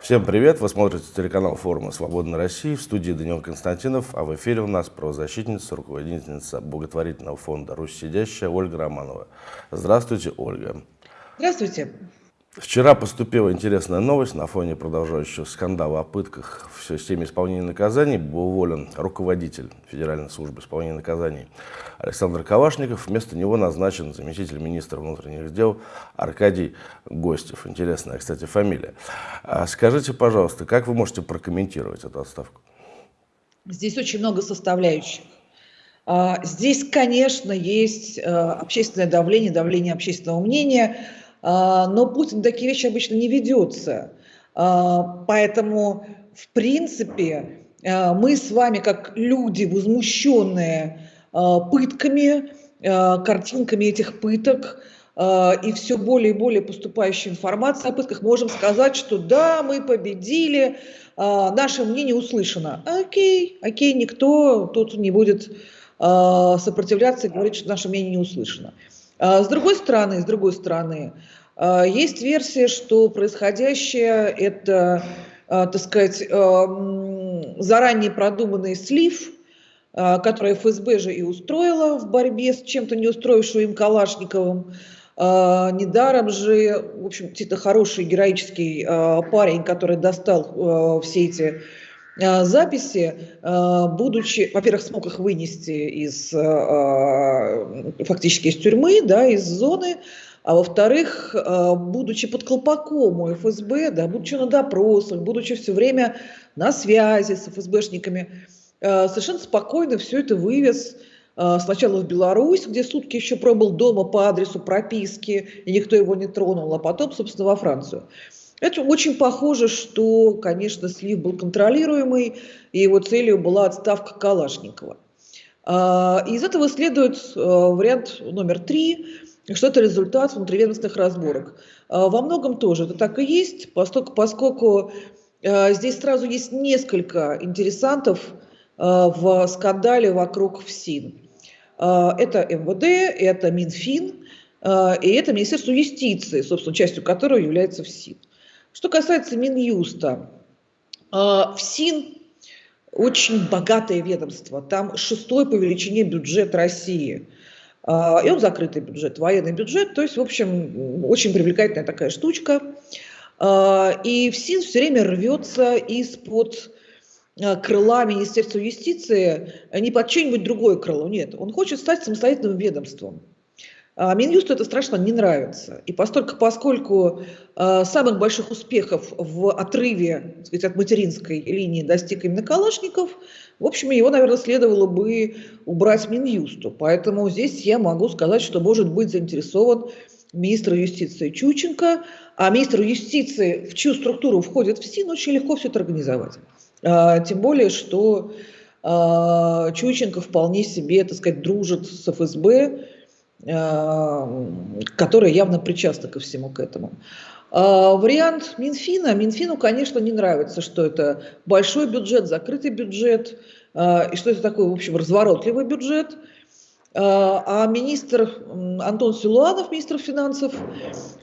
Всем привет! Вы смотрите телеканал форума «Свободной России». В студии Даниил Константинов, а в эфире у нас правозащитница, руководительница благотворительного фонда «Русь сидящая» Ольга Романова. Здравствуйте, Ольга. Здравствуйте. Вчера поступила интересная новость на фоне продолжающего скандала о пытках в системе исполнения наказаний. Был уволен руководитель Федеральной службы исполнения наказаний Александр Кавашников. Вместо него назначен заместитель министра внутренних дел Аркадий Гостев. Интересная, кстати, фамилия. А скажите, пожалуйста, как вы можете прокомментировать эту отставку? Здесь очень много составляющих. А, здесь, конечно, есть э, общественное давление, давление общественного мнения – но Путин такие вещи обычно не ведется. А, поэтому, в принципе, а, мы с вами, как люди, возмущенные пытками, картинками этих пыток, и все более и более поступающей информации о пытках, можем сказать, что да, мы победили, наше мнение услышано. Окей, окей, никто тут не будет сопротивляться и говорить, что наше мнение не услышано. А, с другой стороны, с другой стороны, а, есть версия, что происходящее это, а, так сказать, заранее продуманный слив, который ФСБ же и устроила в борьбе с чем-то не устроившим им Калашниковым. Недаром же, в общем, это хороший героический парень, который достал все эти записи, э, будучи, во-первых, смог их вынести из, э, фактически из тюрьмы, да, из зоны, а во-вторых, будучи под колпаком у ФСБ, да, будучи на допросах, будучи все время на связи с ФСБшниками, совершенно спокойно все это вывез сначала в Беларусь, где сутки еще пробыл дома по адресу прописки, и никто его не тронул, а потом, собственно, во Францию. Это очень похоже, что, конечно, слив был контролируемый, и его целью была отставка Калашникова. А, из этого следует э, вариант номер три, что это результат внутриведомственных разборок. А, во многом тоже это так и есть, поскольку, поскольку э, здесь сразу есть несколько интересантов э, в скандале вокруг ФСИН. А, это МВД, это Минфин, и это Министерство юстиции, собственно, частью которого является ФСИН. Что касается Минюста, а, ФСИН очень богатое ведомство, там шестой по величине бюджет России. А, и он закрытый бюджет, военный бюджет, то есть, в общем, очень привлекательная такая штучка. А, и ФСИН все время рвется из-под крыла Министерства юстиции не под чье-нибудь другое крыло, нет. Он хочет стать самостоятельным ведомством. А Минюсту это страшно не нравится. И поскольку, поскольку э, самых больших успехов в отрыве сказать, от материнской линии достиг именно Калашников, в общем, его, наверное, следовало бы убрать Минюсту. Поэтому здесь я могу сказать, что может быть заинтересован министр юстиции Чученко, а министр юстиции, в чью структуру входит в СИН, очень легко все это организовать. А, тем более, что а, Чученко вполне себе, так сказать, дружит с ФСБ, Э, которая явно причастна ко всему к этому. А вариант Минфина. Минфину, конечно, не нравится, что это большой бюджет, закрытый бюджет, э, и что это такой, в общем, разворотливый бюджет. Э, а министр Антон Силуанов, министр финансов,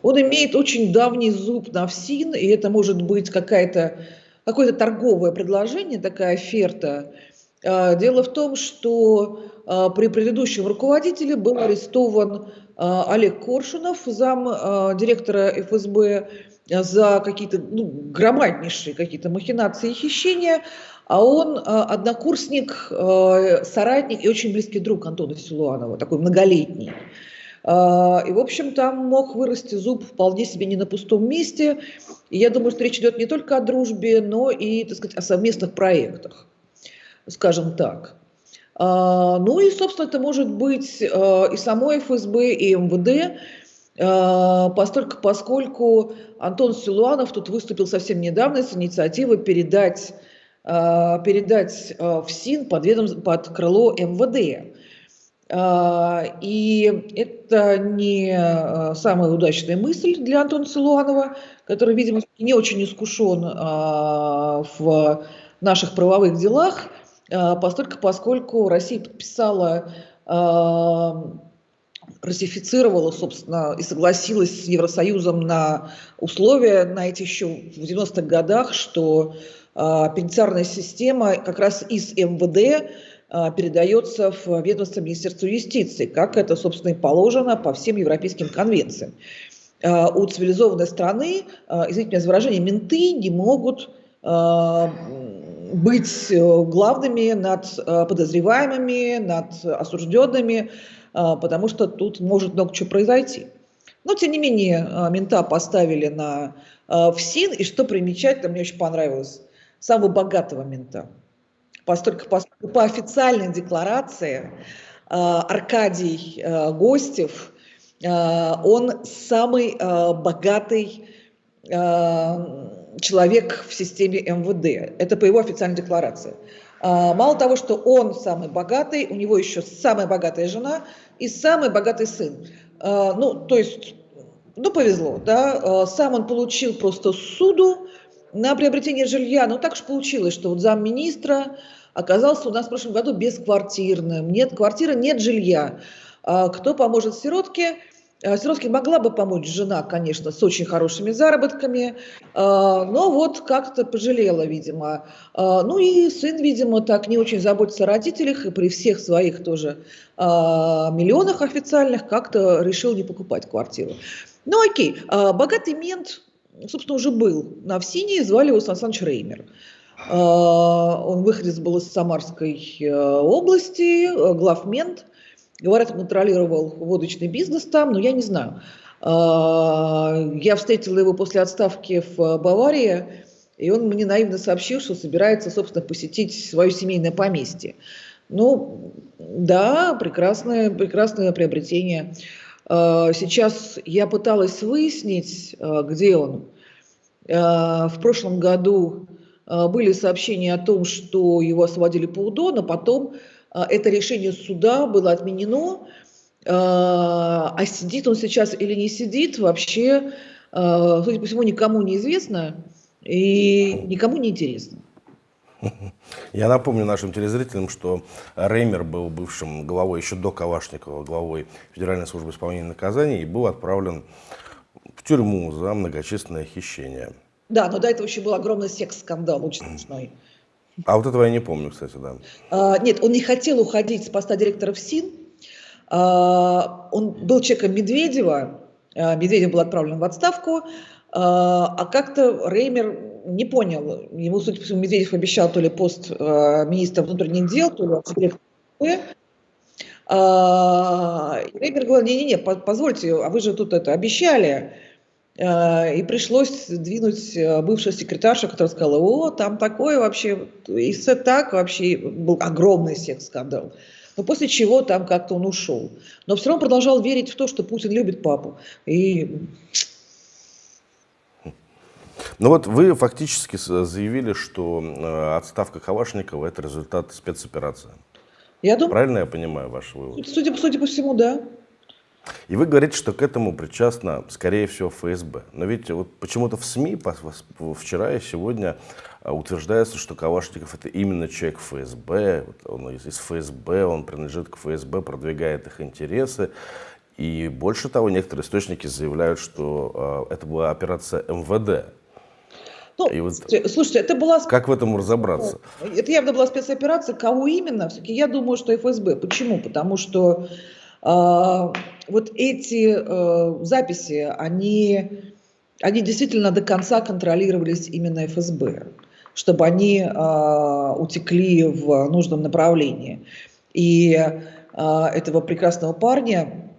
он имеет очень давний зуб на ФСИН, и это может быть какая-то какое-то торговое предложение, такая оферта. Дело в том, что а, при предыдущем руководителе был арестован а, Олег Коршунов, зам директора ФСБ, за какие-то ну, громаднейшие какие-то махинации и хищения, а он однокурсник, соратник и очень близкий друг Антона Силуанова, такой многолетний. И, в общем, там мог вырасти зуб вполне себе не на пустом месте. И я думаю, что речь идет не только о дружбе, но и, так сказать, о совместных проектах, скажем так. А, ну и, собственно, это может быть а, и само ФСБ, и МВД, а, поскольку, поскольку Антон Силуанов тут выступил совсем недавно с инициативой передать, передать в СИН под, ведом, под крыло МВД. И это не самая удачная мысль для Антона Силуанова, который, видимо, не очень искушен в наших правовых делах. А, поскольку, поскольку Россия подписала а, ратифицировала, собственно, и согласилась с Евросоюзом на условия на эти еще в 90-х годах, что э, пенитенциарная система как раз из МВД э, передается в ведомство Министерства юстиции, как это, собственно, и положено по всем европейским конвенциям. У цивилизованной страны, извините меня за выражение, менты не могут быть главными над подозреваемыми, над осужденными, потому что тут может много чего произойти. Но, тем не менее, мента поставили на ФСИН, и что примечательно, мне очень понравилось, самого богатого мента. Поскольку, поскольку по официальной декларации Аркадий Гостев – Э, он самый э, богатый э, человек в системе МВД. Это по его официальной декларации. Мало того, что он самый богатый, у него еще самая богатая жена и самый богатый сын. Ну, то есть, ну, повезло, да. Сам он получил просто суду на приобретение жилья. Ну, так уж получилось, что вот замминистра оказался у нас в прошлом году бесквартирным. Нет квартиры, нет жилья. А кто поможет сиротке? А, сиротке могла бы помочь жена, конечно, с очень хорошими заработками, а, но вот как-то пожалела, видимо. Ну и сын, видимо, так не очень заботится о родителях и при всех своих тоже миллионах официальных как-то решил не покупать квартиру. Ну окей, богатый мент, собственно, уже был на ВСИНе, звали его Сан Саныч Реймер. Он выходец был из Самарской э, области, э, главмент – Говорят, контролировал водочный бизнес там, но я не знаю. А, я встретила его после отставки в Баварии, и он мне наивно сообщил, что собирается, собственно, посетить свое семейное поместье. Ну, да, прекрасное, прекрасное приобретение. А, сейчас я пыталась выяснить, а, где он. В прошлом году были сообщения о том, что его освободили по УДО, но потом это решение суда было отменено, а, а сидит он сейчас или не сидит, вообще, а, судя по всему, никому не известно и никому не интересно. Я напомню нашим телезрителям, что Реймер был бывшим главой еще до Кавашникова, главой Федеральной службы исполнения наказаний и был отправлен в тюрьму за многочисленное хищение. Да, но до этого еще был огромный секс-скандал, очень смешной. А вот этого я не помню, кстати, да. А, нет, он не хотел уходить с поста директора ФСИН. А, он был человеком Медведева. А, Медведев был отправлен в отставку. А, а как-то Реймер не понял. Ему, судя по всему, Медведев обещал то ли пост а, министра внутренних дел, то ли директора а, Реймер говорил, не-не-не, позвольте, а вы же тут это обещали. Э, и пришлось двинуть э, бывшую секретаршу, которая сказала, о, там такое вообще, и все так вообще, был огромный секс-скандал. Но после чего там как-то он ушел. Но все равно продолжал верить в то, что Путин любит папу. И... Ну вот вы фактически заявили, что э, отставка Кавашникова – это результат спецоперации. Я думаю, Правильно я понимаю ваш вывод? Судя, судя по всему, да. И вы говорите, что к этому причастна, скорее всего, ФСБ. Но ведь вот почему-то в СМИ вчера и сегодня а, утверждается, что Кавашников это именно человек ФСБ, он из ФСБ, он принадлежит к ФСБ, продвигает их интересы. И больше того, некоторые источники заявляют, что э, это была операция МВД. Ну, и вот слушайте, это была... Как в этом разобраться? Это явно была спецоперация. Кого именно? Все-таки я думаю, что ФСБ. Почему? Потому что а, вот эти э, записи, они, они действительно до конца контролировались именно ФСБ, чтобы они а, утекли в нужном направлении. И а, этого прекрасного парня,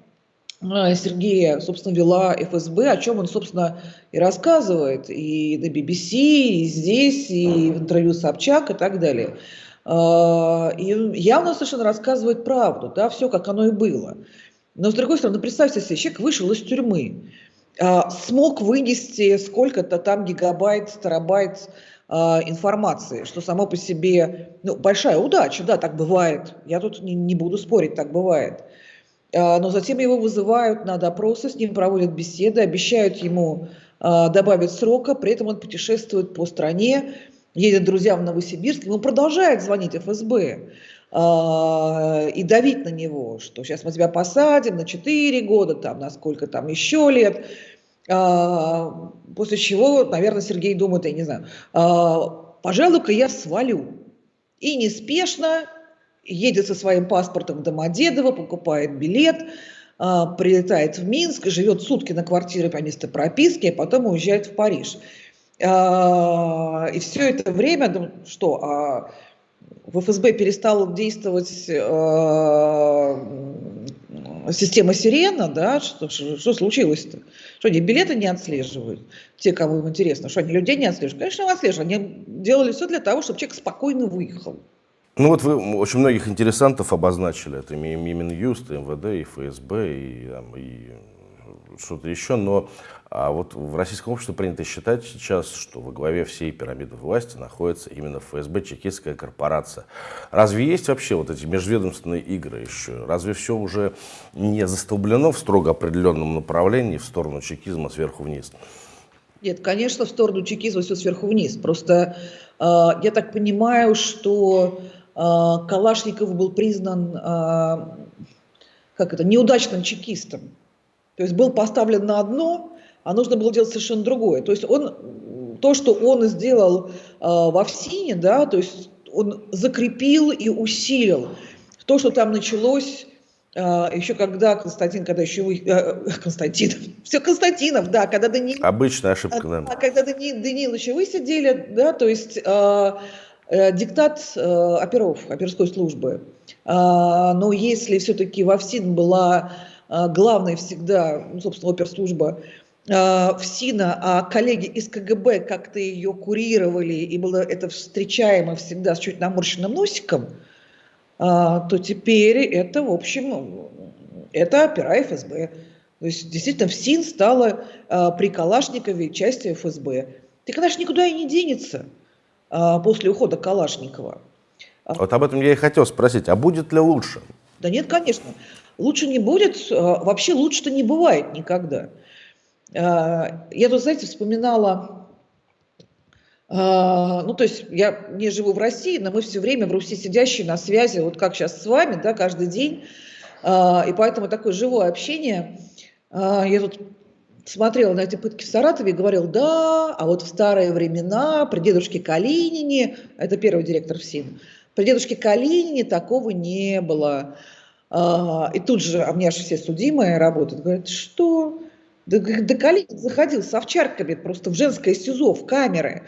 Сергея, собственно, вела ФСБ, о чем он, собственно, и рассказывает и на BBC, и здесь, и в интервью Собчак и так далее. А, и явно совершенно рассказывает правду, да, все как оно и было. Но с другой стороны, представьте себе, человек вышел из тюрьмы, а, смог вынести сколько-то там гигабайт, терабайт а, информации, что само по себе ну, большая удача, да, так бывает. Я тут не, не буду спорить, так бывает. Но затем его вызывают на допросы, с ним проводят беседы, обещают ему добавить срока, при этом он путешествует по стране, едет друзьям в Новосибирск, ему продолжает звонить ФСБ. э, и давить на него, что сейчас мы тебя посадим на 4 года, там, на сколько там еще лет. Э, после чего, наверное, Сергей думает, я не знаю, э, пожалуй-ка я свалю. И неспешно едет со своим паспортом в Домодедово, покупает билет, а, прилетает в Минск, живет сутки на квартире по месту прописки, а потом уезжает в Париж. А, и все это время, ну, что, а в ФСБ перестала действовать система Сирена, да, что, что случилось-то? Что они билеты не отслеживают, те, кому им интересно, что они людей не отслеживают? Конечно, отслеживают, они делали все для того, чтобы человек спокойно выехал. Ну вот вы очень многих интересантов обозначили, это и Минюст, и МВД, и ФСБ, и, и что-то еще, но а вот в российском обществе принято считать сейчас, что во главе всей пирамиды власти находится именно ФСБ, чекистская корпорация. Разве есть вообще вот эти межведомственные игры еще? Разве все уже не застолблено в строго определенном направлении в сторону чекизма сверху вниз? Нет, конечно, в сторону чекизма все сверху вниз. Просто э, я так понимаю, что а, Калашников был признан а, как это, неудачным чекистом. То есть был поставлен на одно, а нужно было делать совершенно другое. То есть он, то, что он сделал а, во ФСИНе, да, то есть он закрепил и усилил то, что там началось еще когда Константин, когда еще э, Константинов, все Константинов, да, когда Данил... Обычная ошибка, да. Когда Данил, Даниловича высидели, да, то есть Э, диктат э, оперов, оперской службы. А, но если все-таки во ФСИН была э, главной всегда, ну, собственно, оперслужба ФСИНа, а коллеги из КГБ как-то ее курировали, и было это встречаемо всегда с чуть наморщенным носиком, то теперь это, в общем, это опера ФСБ. То есть действительно ФСИН стала при Калашникове частью ФСБ. Она же никуда и не денется. После ухода Калашникова. А вот об этом я и хотел спросить, а будет ли лучше? Да нет, конечно. Лучше не будет, вообще лучше-то не бывает никогда. Я тут, знаете, вспоминала, ну, то есть я не живу в России, но мы все время в Руси сидящие на связи, вот как сейчас с вами, да, каждый день, и поэтому такое живое общение. Я тут смотрел на эти пытки в Саратове и говорил, да, а вот в старые времена при дедушке Калинине, это первый директор ФСИН, при дедушке Калинине такого не было. И тут же, а меня же все судимые работают, говорят, что? Да, да Калинин заходил с овчарками просто в женское СИЗО, в камеры.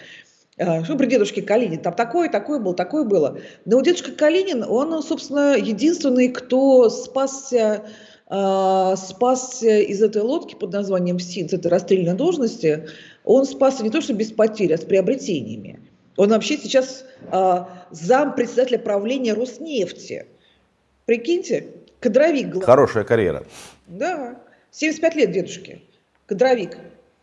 А, что при дедушке Калинин? Там такое, такое было, такое было. Но дедушка Калинин, он, собственно, единственный, кто спасся а, спасся из этой лодки под названием СИН, с этой расстрельной должности, он спасся не то что без потерь, а с приобретениями. Он вообще сейчас э, зам председателя правления Роснефти. Прикиньте, кадровик. Главный. Хорошая карьера. Да, 75 лет дедушке, кадровик.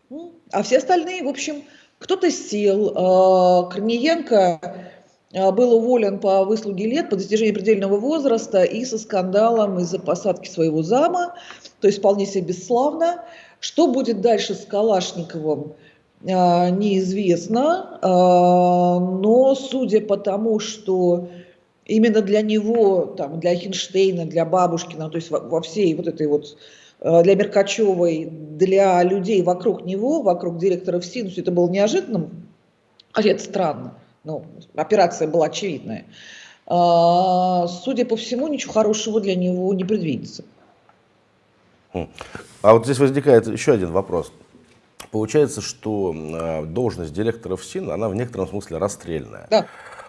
Ну, а все остальные, в общем, кто-то сел. Э, Корниенко а, был уволен по выслуге лет, по достижении предельного возраста и со скандалом из-за посадки своего зама, то есть вполне себе бесславно. Что будет дальше с Калашниковым, а, неизвестно, а, но судя по тому, что именно для него, там, для Хинштейна, для Бабушкина, то есть во всей вот этой вот для Меркачевой, для людей вокруг него, вокруг директора ФСИН, это было неожиданным, а это странно ну, операция была очевидная. А, судя по всему, ничего хорошего для него не предвидится. Хм. А вот здесь возникает еще один вопрос. Получается, что а, должность директора ФСИН, она в некотором смысле расстрельная. Да.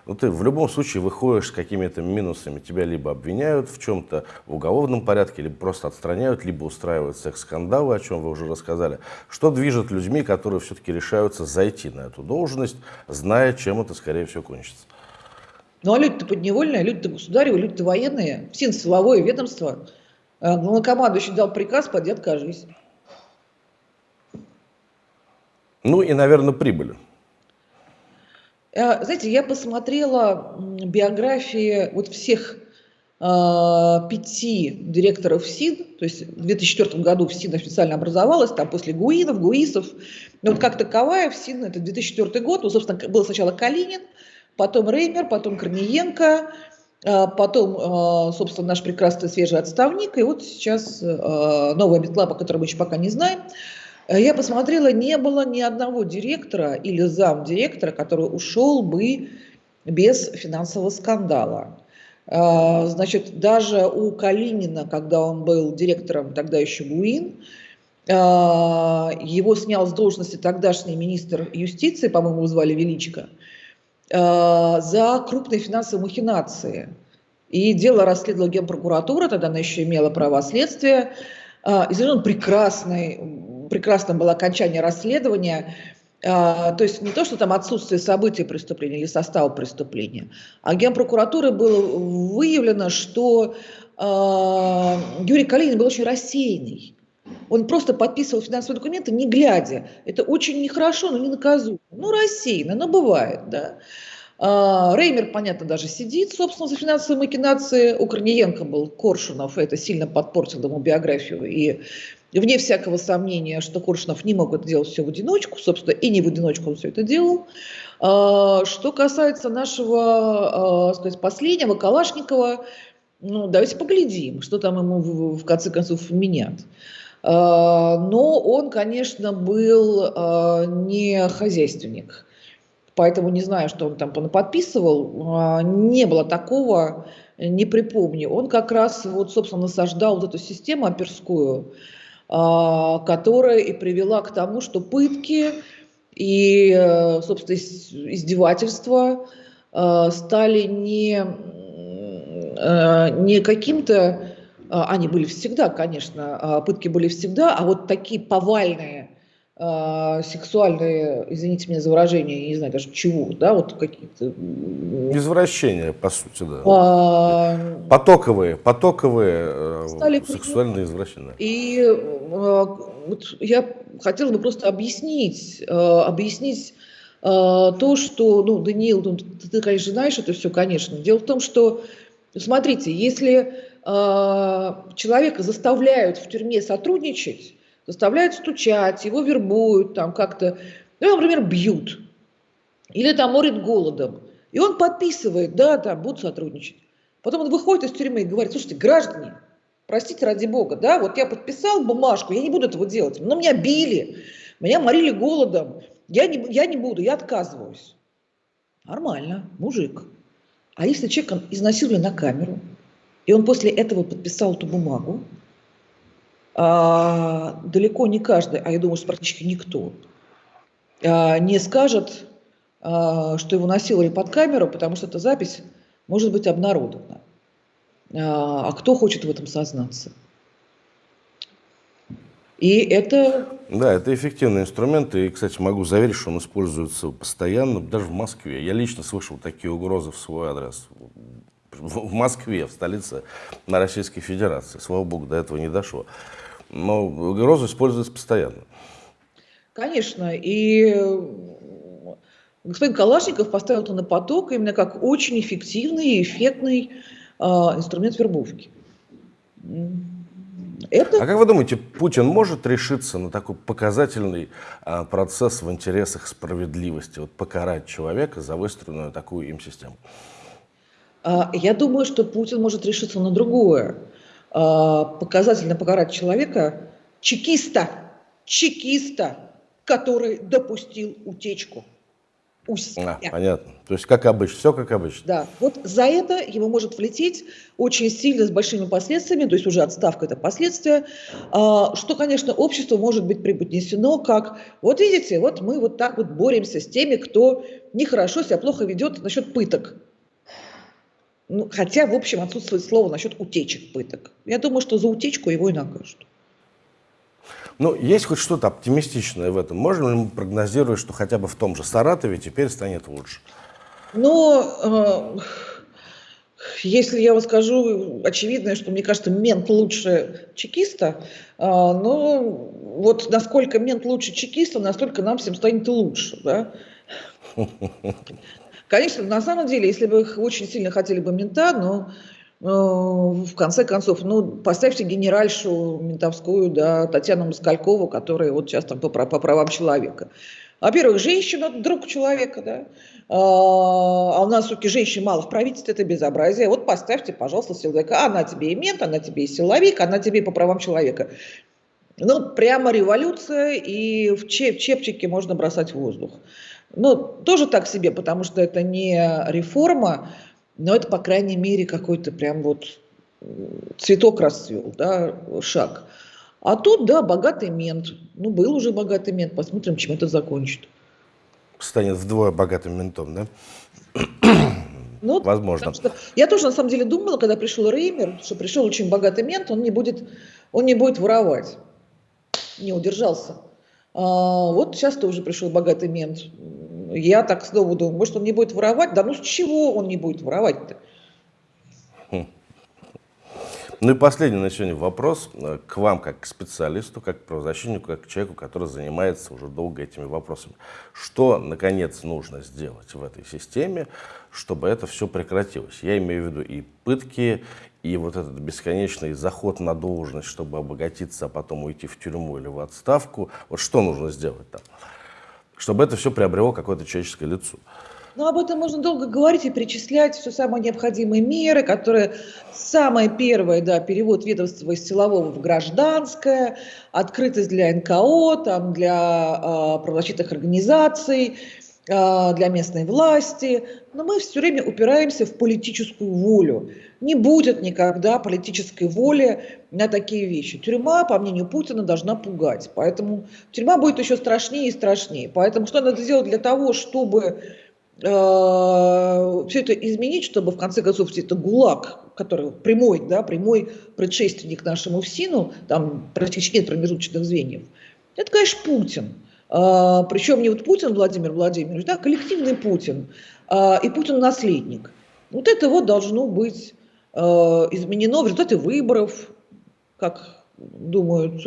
Ну, ты в любом случае выходишь с какими-то минусами. Тебя либо обвиняют в чем-то в уголовном порядке, либо просто отстраняют, либо устраивают секс-скандалы, о чем вы уже рассказали. Что движет людьми, которые все-таки решаются зайти на эту должность, зная, чем это, скорее всего, кончится? Ну, а люди-то подневольные, люди-то государевы, люди-то военные. ФСИН силовое ведомство. А, главнокомандующий дал приказ, поди откажись. Ну и, наверное, прибыли. Э, знаете, я посмотрела биографии вот всех э, пяти директоров СИД, то есть в 2004 году ФСИН официально образовалась, там после Гуинов, Гуисов, но вот как таковая ФСИН, это 2004 год, ну, собственно, был сначала Калинин, потом Реймер, потом Корниенко, а потом, а, собственно, наш прекрасный свежий отставник, и вот сейчас а, новая метла, по которой мы еще пока не знаем. Я посмотрела, не было ни одного директора или замдиректора, который ушел бы без финансового скандала. Значит, даже у Калинина, когда он был директором тогда еще ГУИН, его снял с должности тогдашний министр юстиции, по-моему, звали Величко, Э, за крупные финансовые махинации. И дело расследовала Генпрокуратура, тогда она еще имела право следствия. Э, и совершенно прекрасный, прекрасным было окончание расследования. Э, то есть не то, что там отсутствие событий преступления или состава преступления, а Генпрокуратуры было выявлено, что Юрий Калинин был очень рассеянный. Он просто подписывал финансовые документы, не глядя. Это очень нехорошо, но не наказуемо. Ну, рассеянно, но бывает, да. А, Реймер, понятно, даже сидит, собственно, за финансовые макинации. У Корниенко был Коршунов, это сильно подпортило ему биографию. И вне всякого сомнения, что Коршунов не мог это делать все в одиночку, собственно, и не в одиночку он все это делал. А, что касается нашего, а, сказать, последнего, Калашникова, ну, давайте поглядим, что там ему в конце концов менят. А, но он, конечно, был не хозяйственник. Поэтому не знаю, что он там подписывал. Не было такого, не припомню. Он как раз, вот, собственно, насаждал вот эту систему оперскую, которая и привела к тому, что пытки и, э, собственно, издевательства стали не, э, не каким-то а, они были всегда, конечно, а, пытки были всегда, а вот такие повальные а, сексуальные, извините меня за выражение, не знаю даже чего, да, вот какие-то... Извращения, по сути, да. А... Потоковые, потоковые э, Стали сексуальные извращения. И вот я хотела бы просто объяснить, объяснить то, что, ну, Даниил, ну, ты, ты, конечно, знаешь это все, конечно. Дело в том, что, смотрите, если а, человека заставляют в тюрьме сотрудничать, заставляют стучать, его вербуют, там как-то, ну, например, бьют, или там морит голодом, и он подписывает, да, там, будут сотрудничать. Потом он выходит из тюрьмы и говорит, слушайте, граждане, простите ради бога, да, вот я подписал бумажку, я не буду этого делать, но меня били, меня морили голодом, я не, я не буду, я отказываюсь. Нормально, мужик. А если человека изнасиловали на камеру, и он после этого подписал эту бумагу. А, далеко не каждый, а я думаю, что практически никто, а, не скажет, а, что его насиловали под камеру, потому что эта запись может быть обнародована. А, кто хочет в этом сознаться? И это... Да, это эффективный инструмент, и, кстати, могу заверить, что он используется постоянно, даже в Москве. Я лично слышал такие угрозы в свой адрес в Москве, в столице на Российской Федерации. Слава богу, до этого не дошло. Но угроза используется постоянно. Конечно. И господин Калашников поставил это на поток именно как очень эффективный и эффектный э, инструмент вербовки. Это... А как вы думаете, Путин может решиться на такой показательный а, процесс в интересах справедливости, вот покарать человека за выстроенную такую им систему? А, я думаю, что Путин может решиться на другое. А, показательно покарать человека, чекиста, чекиста, который допустил утечку. У себя. А, понятно. То есть как обычно, все как обычно. Да, вот за это ему может влететь очень сильно с большими последствиями, то есть уже отставка это последствия, а, что, конечно, общество может быть преподнесено как, вот видите, вот мы вот так вот боремся с теми, кто нехорошо себя плохо ведет насчет пыток. Ну, хотя, в общем, отсутствует слово насчет утечек пыток. Я думаю, что за утечку его и накажут. Ну, есть хоть что-то оптимистичное в этом? Можно ли мы прогнозировать, что хотя бы в том же Саратове теперь станет лучше? Ну, э, если я вам скажу очевидное, что мне кажется, мент лучше чекиста, э, ну, вот насколько мент лучше чекиста, настолько нам всем станет лучше, да? Конечно, на самом деле, если бы их очень сильно хотели бы мента, но ну, в конце концов, ну, поставьте генеральшу ментовскую, да, Татьяну Москалькову, которая вот сейчас там по, по правам человека. Во-первых, женщина – друг человека, да? А, а у нас все-таки женщин мало в правительстве, это безобразие. Вот поставьте, пожалуйста, силовика. Она тебе и мент, она тебе и силовик, она тебе и по правам человека. Ну, прямо революция, и в чеп чепчике можно бросать в воздух. Ну, тоже так себе, потому что это не реформа, но это, по крайней мере, какой-то прям вот цветок расцвел, да, шаг. А тут, да, богатый мент. Ну, был уже богатый мент, посмотрим, чем это закончит. Станет вдвое богатым ментом, да? Ну, Возможно. Что, я тоже, на самом деле, думала, когда пришел Реймер, что пришел очень богатый мент, он не будет, он не будет воровать. Не удержался. А, вот сейчас тоже пришел богатый мент. Я так снова думаю, может, он не будет воровать? Да ну с чего он не будет воровать-то? Ну и последний на сегодня вопрос э, к вам, как к специалисту, как к правозащитнику, как к человеку, который занимается уже долго этими вопросами. Что, наконец, нужно сделать в этой системе, чтобы это все прекратилось? Я имею в виду и пытки, и вот этот бесконечный заход на должность, чтобы обогатиться, а потом уйти в тюрьму или в отставку. Вот что нужно сделать там, чтобы это все приобрело какое-то человеческое лицо? Но об этом можно долго говорить и перечислять все самые необходимые меры, которые самое первое, да, перевод ведомства из силового в гражданское, открытость для НКО, там, для э, правозащитных организаций, для местной власти. Но мы все время упираемся в политическую волю. Не будет никогда политической воли на такие вещи. Тюрьма, по мнению Путина, должна пугать. Поэтому тюрьма будет еще страшнее и страшнее. Поэтому что надо сделать для того, чтобы Э, все это изменить, чтобы в конце концов это ГУЛАГ, который прямой, да, прямой предшественник нашему ФСИНу, там практически нет промежуточных звеньев, это, конечно, Путин. А, причем не вот Путин Владимир Владимирович, да, коллективный Путин а, и Путин-наследник. Вот это вот должно быть а, изменено в результате выборов, как думают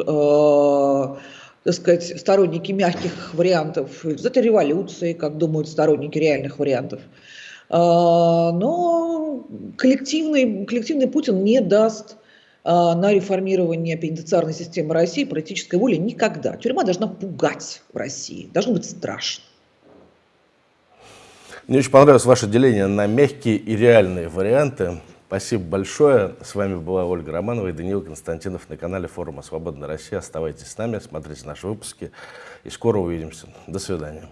так сказать, сторонники мягких вариантов, это революции, как думают сторонники реальных вариантов. А, но коллективный, коллективный Путин не даст а, на реформирование пенитенциарной системы России политической воли никогда. Тюрьма должна пугать в России, должно быть страшно. Мне очень понравилось ваше деление на мягкие и реальные варианты. Спасибо большое. С вами была Ольга Романова и Даниил Константинов на канале форума «Свободная Россия». Оставайтесь с нами, смотрите наши выпуски и скоро увидимся. До свидания.